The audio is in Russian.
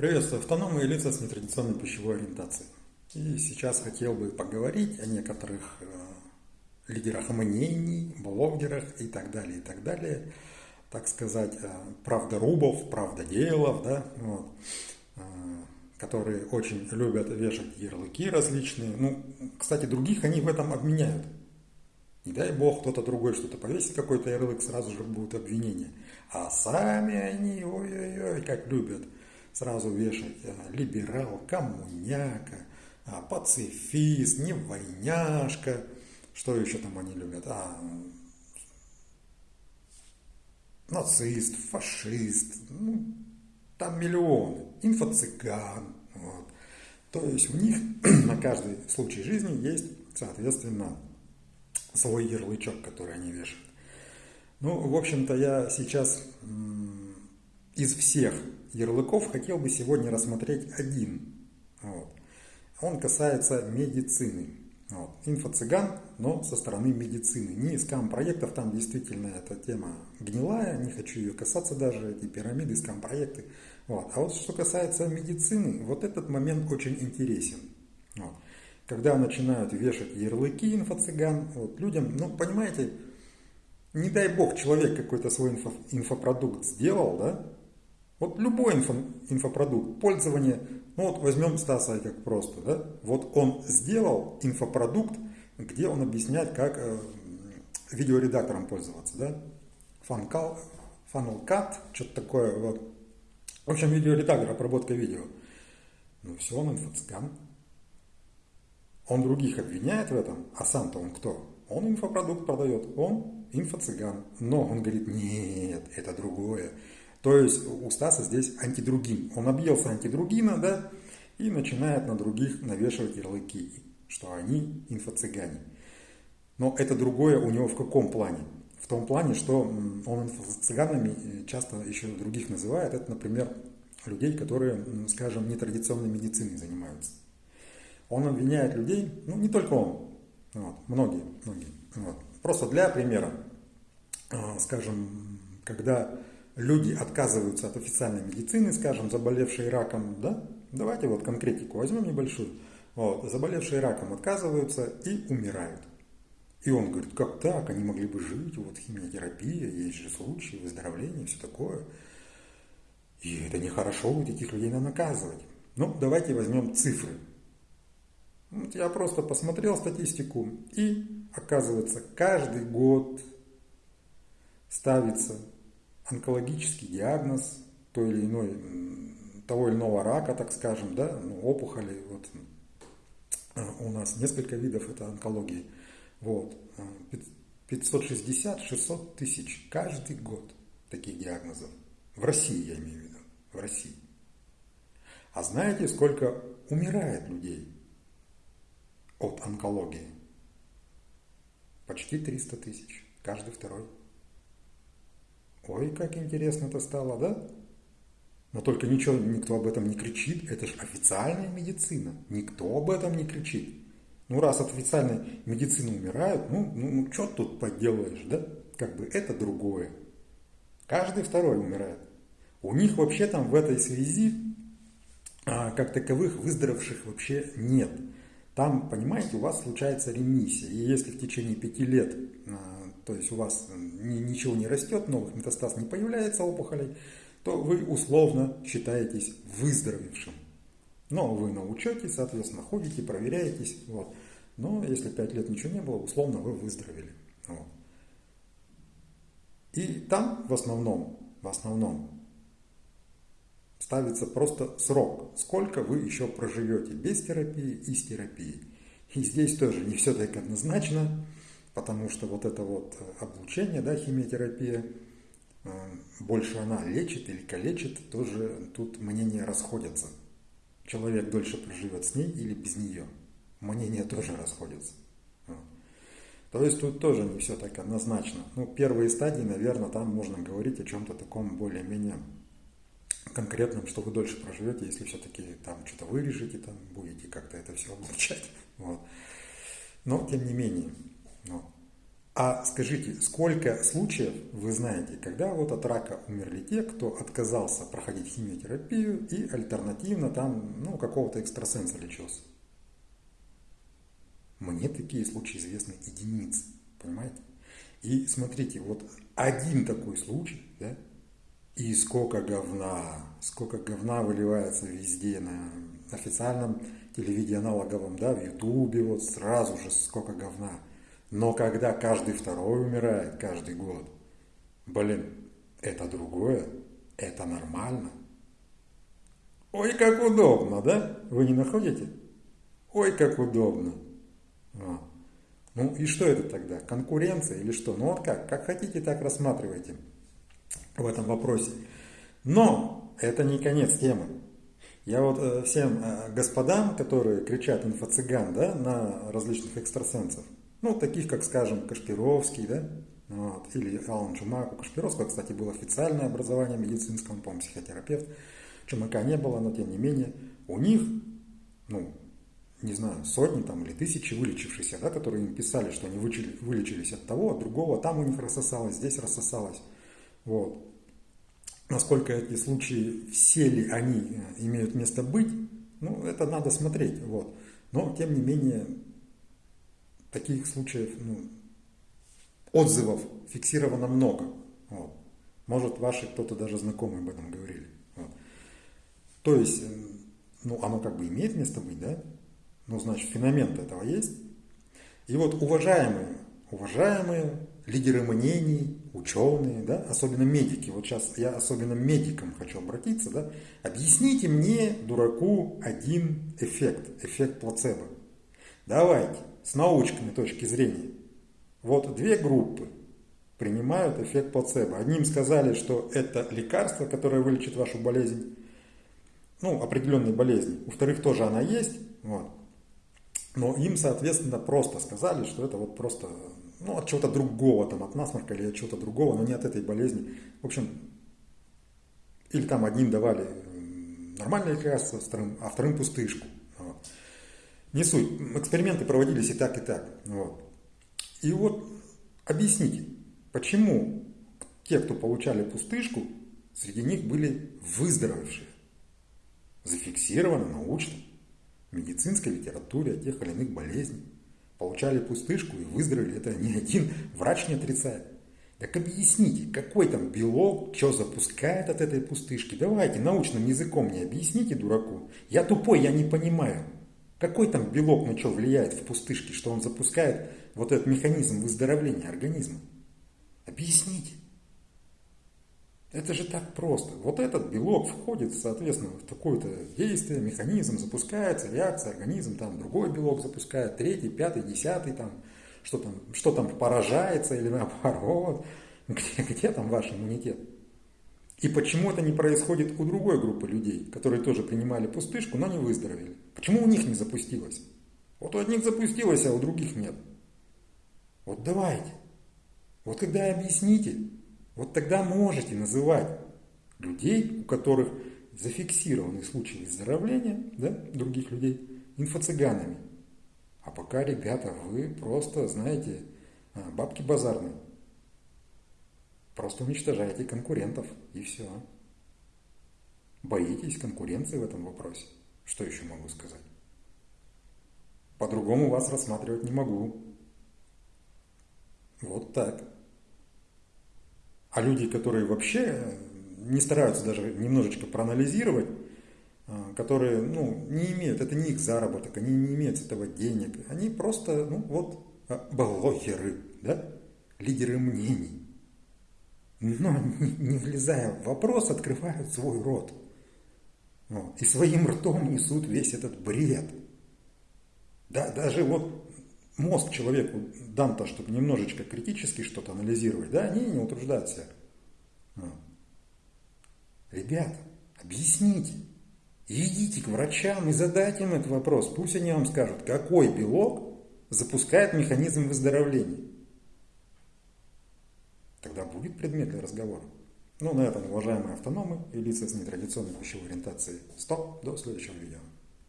Приветствую, автономные лица с нетрадиционной пищевой ориентацией. И сейчас хотел бы поговорить о некоторых э, лидерах мнений, блогерах и так далее, и так далее. Так сказать, э, правдорубов, правдоделов, да, вот, э, которые очень любят вешать ярлыки различные. Ну, кстати, других они в этом обменяют. Не дай бог, кто-то другой что-то повесит, какой-то ярлык, сразу же будут обвинения. А сами они, ой-ой-ой, как любят – сразу вешать а, либерал, коммуняка, а, пацифист, не войняшка, что еще там они любят, а, нацист, фашист, ну, там миллионы, инфо-цыган, вот. То есть у них на каждый случай жизни есть, соответственно, свой ярлычок, который они вешают. Ну, в общем-то, я сейчас из всех ярлыков хотел бы сегодня рассмотреть один. Вот. Он касается медицины. Вот. Инфо-цыган, но со стороны медицины. Не скам-проектов, там действительно эта тема гнилая, не хочу ее касаться даже, эти пирамиды, скам-проекты. Вот. А вот что касается медицины, вот этот момент очень интересен. Вот. Когда начинают вешать ярлыки инфо-цыган, вот, людям, ну, понимаете, не дай бог, человек какой-то свой инфо, инфопродукт сделал, да, вот любой инфо, инфопродукт, пользование, ну вот возьмем Стаса как просто, да, вот он сделал инфопродукт, где он объясняет, как э, видеоредактором пользоваться, да, Funnel, Funnel Cut, что-то такое, вот. В общем, видеоредактор, обработка видео. Ну все, он инфоцыган. Он других обвиняет в этом, а сам-то он кто? Он инфопродукт продает, он инфо-цыган. Но он говорит, нет, это другое. То есть у Стаса здесь антидругин. Он объелся антидругина, да, и начинает на других навешивать ярлыки, что они инфо-цыгане. Но это другое у него в каком плане? В том плане, что он инфо-цыганами э, часто еще других называет. Это, например, людей, которые, скажем, нетрадиционной медициной занимаются. Он обвиняет людей, ну не только он, вот, многие, многие. Вот. Просто для примера, а, скажем, когда люди отказываются от официальной медицины, скажем, заболевшие раком, да, давайте вот конкретику возьмем небольшую, вот, заболевшие раком отказываются и умирают. И он говорит, как так, они могли бы жить, вот химиотерапия, есть же случаи выздоровления, все такое. И это нехорошо, вот этих людей надо наказывать. Ну, давайте возьмем цифры. Вот я просто посмотрел статистику, и оказывается, каждый год ставится онкологический диагноз той или иной, того или иного рака, так скажем, да, ну, опухоли, вот, э, у нас несколько видов это онкологии, вот, 560-600 тысяч каждый год таких диагнозов. В России, я имею в виду, в России. А знаете, сколько умирает людей от онкологии? Почти 300 тысяч, каждый второй. Ой, как интересно это стало, да? Но только ничего, никто об этом не кричит. Это же официальная медицина. Никто об этом не кричит. Ну, раз от официальной медицины умирают, ну, ну, ну что тут поделаешь, да? Как бы это другое. Каждый второй умирает. У них вообще там в этой связи, а, как таковых, выздоровевших вообще нет. Там, понимаете, у вас случается ремиссия. И если в течение пяти лет а, то есть у вас ничего не растет, новых метастаз не появляется опухолей, то вы условно считаетесь выздоровевшим. Но вы на учете, соответственно, ходите, проверяетесь. Вот. Но если 5 лет ничего не было, условно вы выздоровели. Вот. И там в основном, в основном ставится просто срок, сколько вы еще проживете без терапии и с терапией. И здесь тоже не все так однозначно потому что вот это вот э, облучение, да, химиотерапия, э, больше она лечит или калечит, тоже тут мнения расходятся. Человек дольше проживет с ней или без нее. Мнения тоже расходятся. То есть тут тоже не все так однозначно. Ну, первые стадии, наверное, там можно говорить о чем-то таком более-менее конкретном, что вы дольше проживете, если все-таки там что-то вырежете, там будете как-то это все облучать. Вот. Но тем не менее, ну, А скажите, сколько случаев вы знаете, когда вот от рака умерли те, кто отказался проходить химиотерапию и альтернативно там, ну, какого-то экстрасенса лечился? Мне такие случаи известны единицы, понимаете? И смотрите, вот один такой случай, да, и сколько говна, сколько говна выливается везде на официальном телевидении аналоговом, да, в Ютубе, вот сразу же сколько говна. Но когда каждый второй умирает каждый год, блин, это другое, это нормально. Ой, как удобно, да? Вы не находите? Ой, как удобно. А. Ну и что это тогда? Конкуренция или что? Ну вот как? Как хотите, так рассматривайте в этом вопросе. Но это не конец темы. Я вот э, всем э, господам, которые кричат инфо-цыган да, на различных экстрасенсов, ну, таких, как, скажем, Кашпировский, да, вот, или Алан Чумак. У Кашпировского, кстати, было официальное образование медицинское, он, по-моему, психотерапевт. Чумака не было, но тем не менее, у них, ну, не знаю, сотни там или тысячи вылечившихся, да, которые им писали, что они вылечились от того, от другого, там у них рассосалось, здесь рассосалось. Вот. Насколько эти случаи, все ли они э, имеют место быть, ну, это надо смотреть. Вот. Но, тем не менее, таких случаев, ну, отзывов фиксировано много. Вот. Может, ваши кто-то даже знакомые об этом говорили. Вот. То есть, ну, оно как бы имеет место быть, да? Ну, значит, феномен этого есть. И вот уважаемые, уважаемые лидеры мнений, ученые, да, особенно медики, вот сейчас я особенно медикам хочу обратиться, да, объясните мне, дураку, один эффект, эффект плацебо. Давайте, с научной точки зрения. Вот две группы принимают эффект плацебо. Одним сказали, что это лекарство, которое вылечит вашу болезнь, ну, определенные болезни. У вторых тоже она есть, вот. Но им, соответственно, просто сказали, что это вот просто ну, от чего-то другого, там, от насморка или от чего-то другого, но не от этой болезни. В общем, или там одним давали нормальное лекарство, а вторым пустышку. Не суть. Эксперименты проводились и так, и так. Вот. И вот объясните, почему те, кто получали пустышку, среди них были выздоровевшие. Зафиксировано научно в медицинской литературе о тех или иных болезнях. Получали пустышку и выздоровели. Это ни один врач не отрицает. Так объясните, какой там белок, что запускает от этой пустышки. Давайте научным языком мне объясните, дураку. Я тупой, я не понимаю. Какой там белок на что влияет в пустышке, что он запускает вот этот механизм выздоровления организма? Объясните. Это же так просто. Вот этот белок входит, соответственно, в такое-то действие, механизм запускается, реакция, организм, там другой белок запускает, третий, пятый, десятый, там, что там, что там поражается или наоборот. Где, где там ваш иммунитет? И почему это не происходит у другой группы людей, которые тоже принимали пустышку, но не выздоровели? Почему у них не запустилось? Вот у одних запустилось, а у других нет. Вот давайте. Вот когда объясните, вот тогда можете называть людей, у которых зафиксированы случаи выздоровления, да, других людей, инфо-цыганами. А пока, ребята, вы просто, знаете, а, бабки базарные. Просто уничтожаете конкурентов, и все. Боитесь конкуренции в этом вопросе. Что еще могу сказать? По-другому вас рассматривать не могу. Вот так. А люди, которые вообще не стараются даже немножечко проанализировать, а, которые ну, не имеют, это не их заработок, они не имеют с этого денег, они просто, ну вот, а, блогеры, да, лидеры мнений. Но не, не влезая в вопрос, открывают свой рот. И своим ртом несут весь этот бред. Да, даже вот мозг человеку дан то, чтобы немножечко критически что-то анализировать, да, они не утруждают себя. Ребята, объясните. Идите к врачам и задайте им этот вопрос. Пусть они вам скажут, какой белок запускает механизм выздоровления. Тогда будет предмет для разговора. Ну, на этом, уважаемые автономы и лица с нетрадиционной пищевой ориентацией, стоп, до следующего видео.